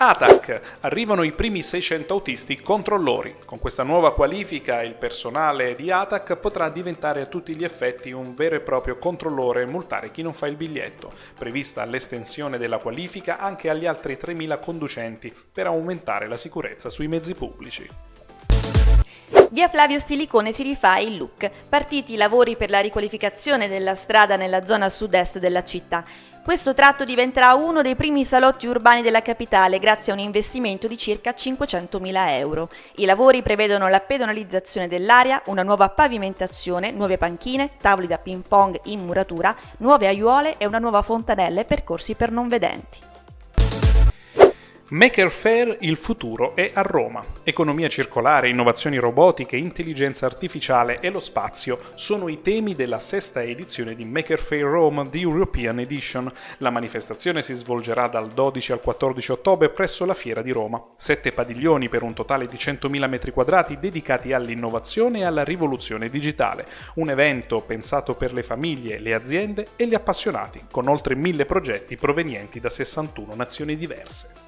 ATAC. Arrivano i primi 600 autisti controllori. Con questa nuova qualifica il personale di ATAC potrà diventare a tutti gli effetti un vero e proprio controllore e multare chi non fa il biglietto. Prevista l'estensione della qualifica anche agli altri 3.000 conducenti per aumentare la sicurezza sui mezzi pubblici. Via Flavio Stilicone si rifà il look. Partiti i lavori per la riqualificazione della strada nella zona sud-est della città. Questo tratto diventerà uno dei primi salotti urbani della capitale grazie a un investimento di circa 500.000 euro. I lavori prevedono la pedonalizzazione dell'area, una nuova pavimentazione, nuove panchine, tavoli da ping pong in muratura, nuove aiuole e una nuova fontanella e percorsi per non vedenti. Maker Fair il futuro è a Roma. Economia circolare, innovazioni robotiche, intelligenza artificiale e lo spazio sono i temi della sesta edizione di Maker Fair Rome The European Edition. La manifestazione si svolgerà dal 12 al 14 ottobre presso la Fiera di Roma. Sette padiglioni per un totale di 100.000 m2 dedicati all'innovazione e alla rivoluzione digitale. Un evento pensato per le famiglie, le aziende e gli appassionati, con oltre mille progetti provenienti da 61 nazioni diverse.